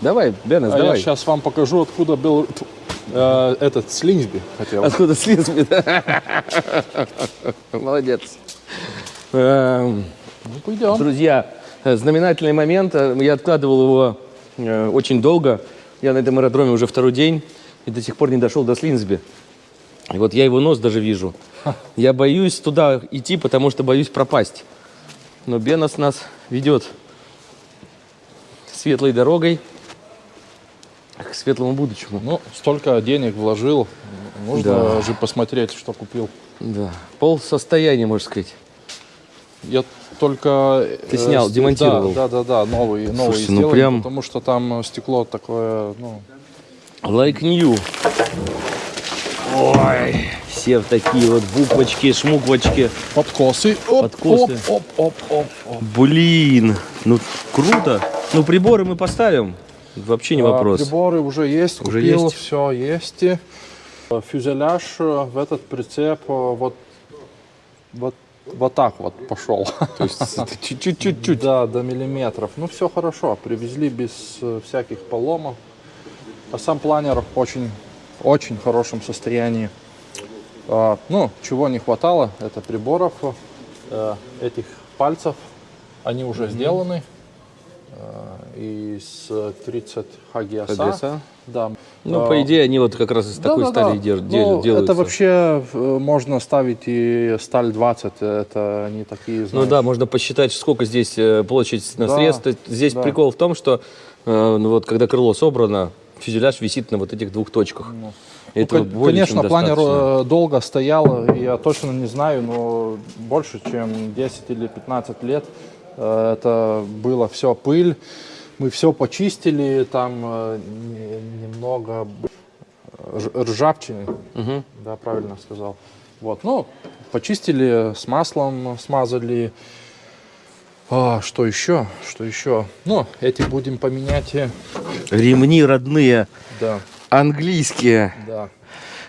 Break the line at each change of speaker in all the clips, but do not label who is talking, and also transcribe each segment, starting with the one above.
Давай, Бенес,
А я
давай.
сейчас вам покажу, откуда был э, этот Слинсби хотел.
Откуда слизби, да? Молодец. Эм,
Ну, пойдем.
Друзья, э, знаменательный момент. Э, Я откладывал его э, очень долго. Я на этом аэродроме уже второй день и до сих пор не дошел до Слинсби. И вот я его нос даже вижу. Я боюсь туда идти, потому что боюсь пропасть. Но Бенос нас ведет светлой дорогой к светлому будущему.
Ну, столько денег вложил, нужно
Да.
же посмотреть, что купил.
Да, пол состояния, можно сказать.
Я только...
Ты
э,
снял,
ст-
демонтировал.
Да, да, да, да, новый, новый
Слушайте, ну
сделали,
прям-
потому что там э, стекло такое, ну...
Like new. Ой, все в такие вот буквочки, шмуквочки.
Подкосы. Оп,
Подкосы.
Оп, оп, оп, оп, оп.
Блин, ну круто. Ну приборы мы поставим. Вообще не
А,
вопрос.
Приборы уже есть,
Уже
купил,
есть?
все есть. Э, Фюзеляж э, в этот прицеп э, вот, вот, вот так вот пошел.
То есть чуть-чуть.
Да, до миллиметров. Ну, все хорошо. Привезли без всяких поломов. А сам планер очень, очень хорошем состоянии. А, ну, чего не хватало, это приборов, этих пальцев. Они уже сделаны. Э, из 30 HGSA.
HGSA?
Да.
Ну,
А,
по идее, они вот как раз из такой
да-да-да.
стали
Ну,
дел- делаются.
Это вообще э, можно ставить и сталь 20, это не такие,
Ну
знаешь.
да, можно посчитать, сколько здесь э, площадь на
Да,
средства. Здесь
да.
прикол в том, что э, ну, вот когда крыло собрано, фюзеляж висит на вот этих двух точках.
Ну, кон-
более
Конечно, планер
достаточно.
э, долго стоял, я точно не знаю, но больше, чем 10 или 15 лет э, это было все пыль. Мы все почистили, там э, не- немного рж- ржавчины,
Мгм.
да, правильно сказал. Вот, ну, почистили, с маслом смазали. А, что еще? Что еще? Ну, эти будем поменять. э,
Ремни родные,
Да,
английские.
да.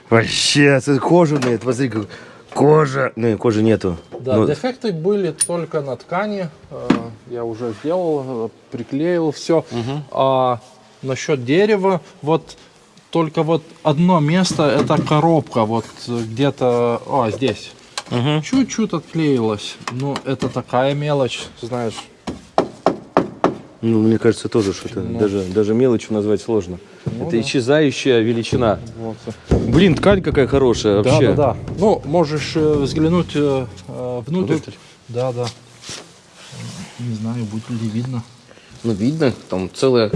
Вообще, кожаные, посмотри, как кожа. Ну, кожи нету.
Да,
Ну,
дефекты были только на ткани. Э, Я уже сделал, приклеил все. А насчет дерева, вот только вот одно место, это коробка, вот где-то, о, здесь.
Мгм.
Чуть-чуть отклеилась. Ну, это такая мелочь, знаешь.
ну, мне кажется, тоже что-то.
Ну.
Даже, даже мелочью назвать сложно.
Ну
это
да.
исчезающая величина.
Вот.
Блин, ткань какая хорошая
Да,
вообще.
да, да. Ну, можешь э, взглянуть э, э, внутрь.
Внутрь?
Да, да. Не знаю, будет ли видно.
Ну, видно, там целое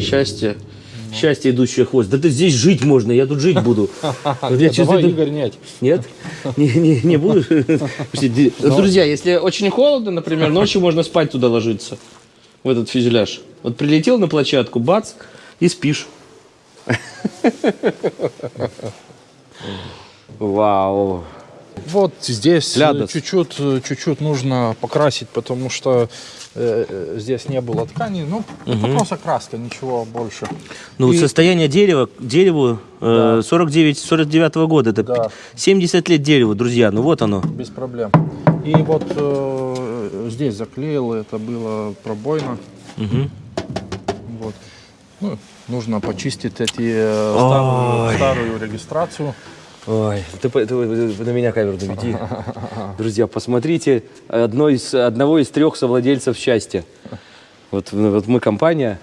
счастье. Счастье, идущее хвост. Да ты здесь жить можно, я тут жить буду. Я чувствую,
Игорь, нет.
Нет? Не, не, не буду? Слушайте, Друзья, если очень холодно, например, ночью можно спать туда ложиться, в этот фюзеляж. Вот прилетел на площадку, бац, и спишь. Вау.
Вот здесь э, чуть-чуть, э, чуть-чуть нужно покрасить, потому что э, э, здесь не было ткани. Ну, это просто краска, ничего больше.
Ну,
И-
состояние дерева, дереву э, 49-49 года, это
Да.
70 лет дереву, друзья, ну вот оно.
Без проблем. И вот э, здесь заклеил, это было пробойно.
Мгм.
Вот. Ну, нужно почистить эти э, старую,
Ой.
старую регистрацию.
Ой, ты, по- ты на меня камеру наведи. Друзья, посмотрите, одно из, одного из трех совладельцев счастья. Вот, ну, вот мы компания.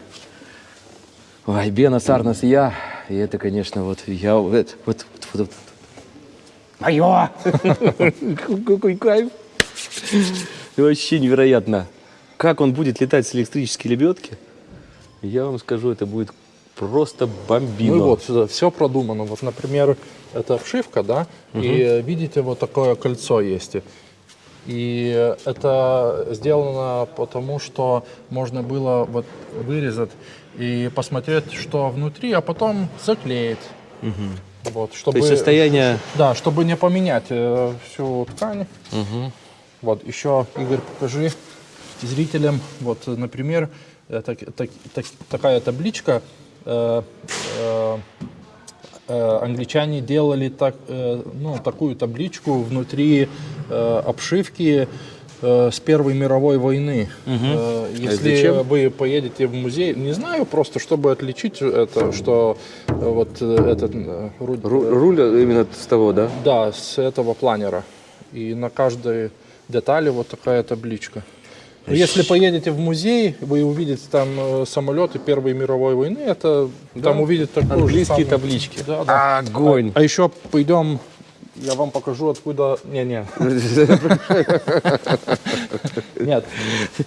Ой, Бена, Сарнас и я. И это, конечно, вот я... Вот, вот, вот, вот, вот. Мое! Какой кайф! Вообще невероятно. Как он будет летать с электрической лебедки, я вам скажу, это будет просто бомбино.
Ну вот сюда все продумано. Вот, например, это обшивка, да, и э, видите, вот такое кольцо есть. И это сделано потому, что можно было вот вырезать и посмотреть, что внутри, а потом заклеить. Вот, чтобы,
То есть состояние...
да, чтобы не поменять э, всю ткань. Вот, еще, Игорь, покажи зрителям, вот, например, э, так- так- так- такая табличка. Э, э, э, англичане делали так, ну, такую табличку внутри обшивки с Первой мировой войны. Э, если
зачем?
вы поедете в музей, не знаю, просто чтобы отличить это, что вот этот э, ру-
Ру- руль именно с того, да?
да, с этого планера. И на каждой детали вот такая табличка. Но Если поедете в музей, вы увидите там э, самолеты Первой мировой войны, это там увидят такую же
Английские
самую-
таблички.
Да, да.
Огонь.
А еще пойдем, я вам покажу, откуда... Не-не. Нет.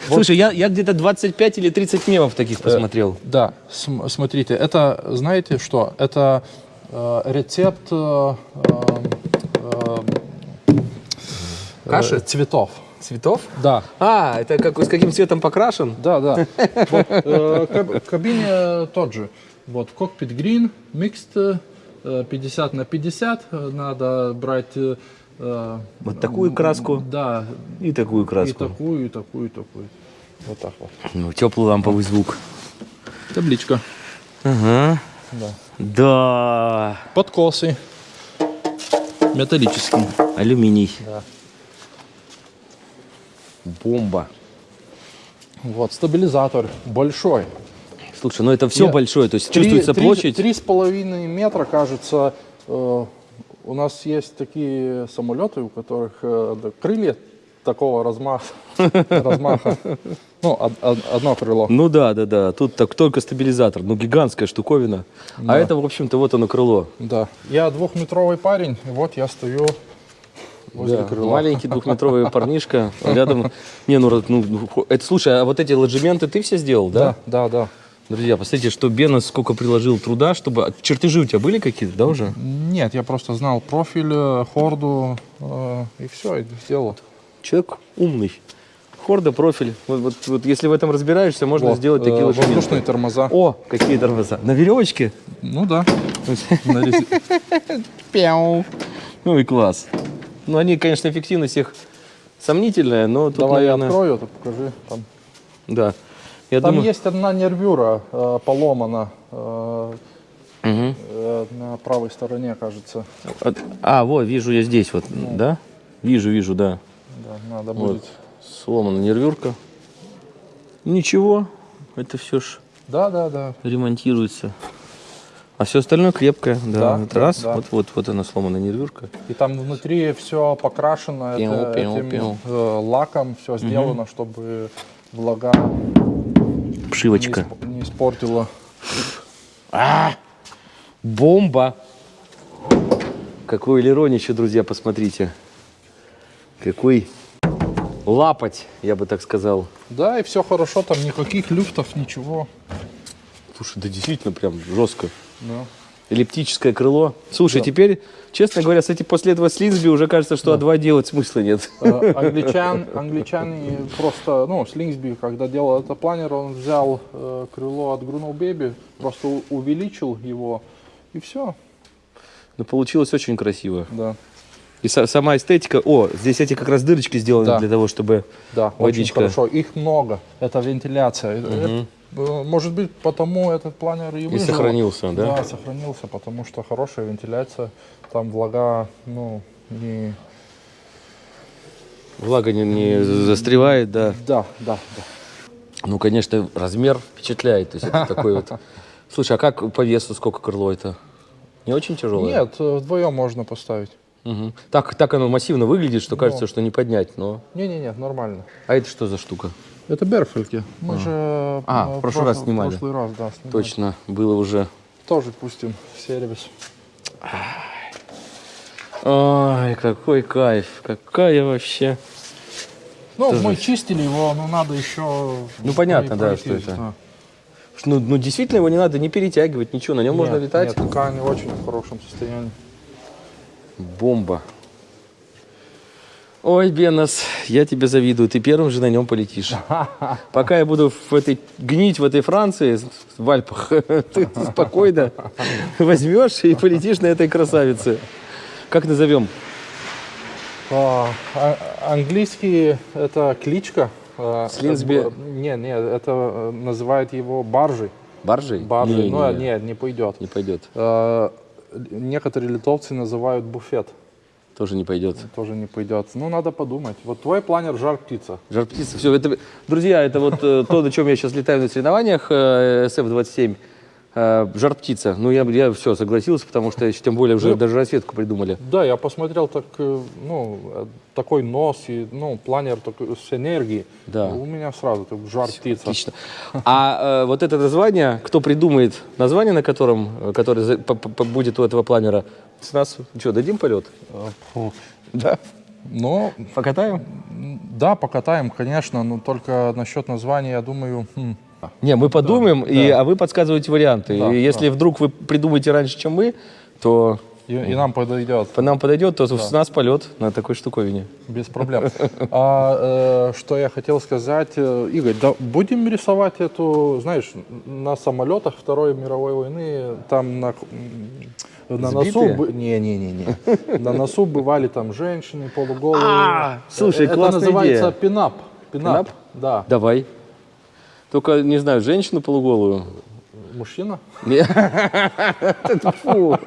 Слушай, я, я где-то 25 или 30 мемов таких посмотрел.
Да, см- смотрите, это, знаете что? Это э, рецепт э, э, э,
Каши?
цветов.
Цветов?
Да,
А, это как, с каким цветом покрашен?
да, да. Вот, э, каб- кабине тот же. Вот, кокпит green, mixed, э, 50 на 50. э, Надо брать... э, э,
Вот такую краску
Да,
и такую
и
краску.
такую, и такую, и такую. Вот так вот.
Ну, теплый ламповый звук.
Табличка.
Ага.
Да.
Да.
Подкосы. Металлические.
Алюминий.
Да.
Бомба.
Вот, стабилизатор большой.
Слушай, ну это все
Нет,
большое, то есть
Три-
чувствуется
три-
площадь.
Три с половиной метра, кажется. э, у нас есть такие самолеты, у которых э, да, крылья такого размаха. размаха. Ну, од- од- одно крыло.
Ну да, да, да. Тут так только стабилизатор. Ну, гигантская штуковина. А это, в общем-то, вот оно крыло.
Да. Я двухметровый парень, и вот я стою возле
Да,
крыла.
Маленький двухметровый парнишка рядом. Не, ну, ну, ну, это слушай, а вот эти ложементы ты все сделал, да?
Да, да, да.
Друзья, посмотрите, что Бенос сколько приложил труда, чтобы... Чертежи у тебя были какие-то, да, уже?
Нет, я просто знал профиль, э, хорду, э, и все, и сделал.
Человек умный. Хорда, профиль. Вот, вот, вот если в этом разбираешься, можно
Вот,
сделать такие
э,
ложементы.
Воздушные тормоза.
О, какие тормоза. На веревочке?
Ну да. На
Пяу. Ну и класс. Ну, они, конечно, эффективность их сомнительная, но тут,
Давай
наверное...
я открою, это покажи. Там,
Да. Я
Там
думаю...
есть одна нервюра э, поломана э,
Мгм.
э, на правой стороне, кажется.
От- А, вот, вижу я здесь вот, да? Вижу, вижу, да.
Да, надо
Вот.
будет.
Сломана нервюрка. Ничего, это все ж
Да, да, да.
ремонтируется. А все остальное крепкое, да.
Да, да,
раз,
да.
вот, вот, вот она сломана нервюрка.
И там внутри все покрашено
Пиу,
это-
пиу,
этим
пиу.
э, лаком, все сделано, чтобы влага не,
Пшивочка.
исп- не испортила.
Бомба! Какой элеронище, друзья, посмотрите. Какой лапоть, я бы так сказал.
Да, и все хорошо, там никаких люфтов, ничего.
Слушай, да действительно прям жестко.
Да.
Эллиптическое крыло. Слушай, теперь, честно говоря, с этим после этого Слинсби уже кажется, что А2 делать смысла нет.
Э, Англичан, англичане просто, ну, Слингсби, когда делал это планер, он взял э, крыло от Грунул Бэби, просто увеличил его, и все.
Но получилось очень красиво.
Да,
И са- сама эстетика. О, здесь эти как раз дырочки сделаны
Да.
для того, чтобы...
да,
Водичка.
очень хорошо. Их много, это вентиляция. Это, э, может быть, потому этот планер и
И
выжил.
сохранился, да?
Да, сохранился, потому что хорошая вентиляция, там влага, ну, не...
Влага не, не застревает, да.
Да, да, да.
Ну, конечно, размер впечатляет. То есть это такой вот... Слушай, а как по весу сколько крыло это? Не очень тяжелое?
Нет, э, вдвоем можно поставить.
Мгм. Так, так оно массивно выглядит, что кажется, что не поднять, но...
Не-не-не, нормально.
А это что за штука?
Это Берфельки. Мы же
А,
э,
в прошлый раз снимали.
В прошлый раз, да, снимали.
Точно, было уже...
Тоже пустим в сервис.
Ай, какой кайф, какая вообще...
Ну, мы чистили его, но надо еще...
Ну, понятно, да, что это. Ну, ну, действительно, его не надо не перетягивать, ничего, на нем можно летать.
Нет, ткань очень в хорошем состоянии.
Бомба. Ой, Бенос, я тебе завидую, ты первым же на нем полетишь. Пока я буду в этой, гнить в этой Франции, в Альпах, ты спокойно возьмешь и полетишь на этой красавице. Как назовем?
А, а- английский это кличка. а,
Слинсби-
это Не, не, это э, называют его баржей.
Баржей?
Баржей.
Не,
ну,
не,
нет, не пойдет.
не пойдет.
Некоторые литовцы называют буфет.
Тоже не пойдет.
тоже не пойдет. Ну, надо подумать. Вот твой планер жар птица.
Жар птица. Все, это, друзья, это вот э, то, на чем я сейчас летаю на соревнованиях э, SF-27. Э, жар птица. Ну, я, я все, согласился, потому что еще тем более уже
Ну,
даже расцветку придумали.
Да, я посмотрел так, э, ну, э, такой нос и, ну, планер такой, с энергией.
Да.
У меня сразу так, жар птица.
Отлично. А э, вот это название, кто придумает название, на котором, которое за- п- п- будет у этого планера, с нас что, дадим полет? Да.
Но,
Покатаем?
м, да, покатаем, конечно, но только насчет названия, я думаю, хм,
Не, мы подумаем, и,
да.
а вы подсказываете варианты.
Да,
и если вдруг вы придумаете раньше, чем мы, то
и, и нам подойдет.
по нам подойдет, то с нас полет на такой штуковине.
Без проблем. А э, что я хотел сказать, э, Игорь, да будем рисовать эту, знаешь, на самолетах Второй мировой войны, там на, на носу,
Сбитые?
не, не, не, не, на носу бывали там женщины полуголые.
А, слушай,
это
классная
называется пинап.
Пинап?
Да.
Давай. Только, не знаю, женщину полуголую.
Мужчина?
Не. Фу.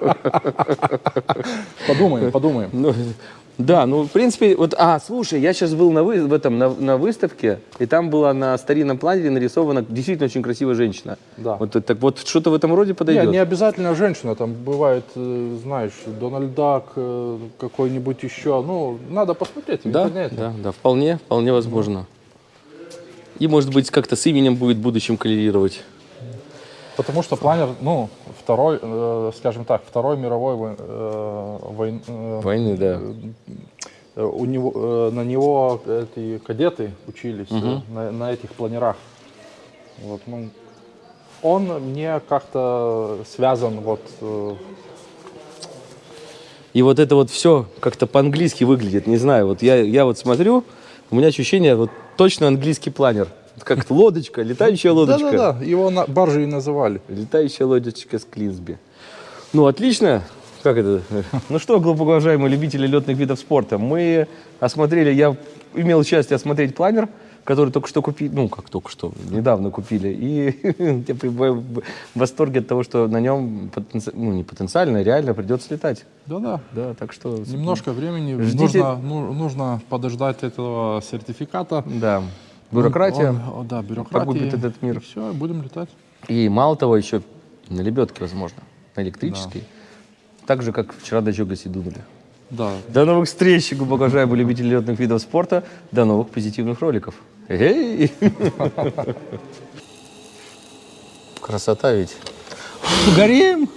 Подумаем, подумаем.
Ну, да, ну, в принципе, вот, а, слушай, я сейчас был на, вы, в этом, на, на выставке, и там была на старинном планере нарисована действительно очень красивая женщина.
Да.
Вот, так вот, что-то в этом роде подойдет.
не обязательно женщина, там бывает, э, знаешь, Дональд Дак, э, какой-нибудь еще. Ну, надо посмотреть в
да,
интернете.
да, да, вполне, вполне возможно. И, может быть, как-то с именем будет в будущем коллерировать.
Потому что планер, ну, второй, э, скажем так, второй мировой вой- э, войн- э,
Войны, да.
э, у него, э, на него эти кадеты учились э, на, на этих планерах. Вот, ну, он мне как-то связан вот э,
И вот это вот все как-то по-английски выглядит, не знаю. Вот я, я вот смотрю, у меня ощущение, вот точно английский планер. Как лодочка, летающая лодочка.
Да-да-да, его на, баржей и называли.
Летающая лодочка с Клинсби. Ну, отлично. Как это? Ну что, глубоко уважаемые любители летных видов спорта, мы осмотрели, я имел счастье осмотреть планер, который только что купили, ну, как только что, недавно купили, и я пребываю в восторге от того, что на нем, потенци- ну, не потенциально, реально придется летать.
Да-да.
Да, так что...
Немножко времени.
Ждите.
Нужно, ну, нужно подождать этого сертификата.
Да. Бюрократия.
Он- он- да, бюрократия.
погубит этот мир.
Все, будем летать.
И мало того, еще на лебедке, возможно, на электрической. Так же, как вчера до Джогаси дунули.
Да.
До новых встреч, глубоко уважаемые любители летных видов спорта. До новых позитивных роликов. Эй! Красота ведь. Горим!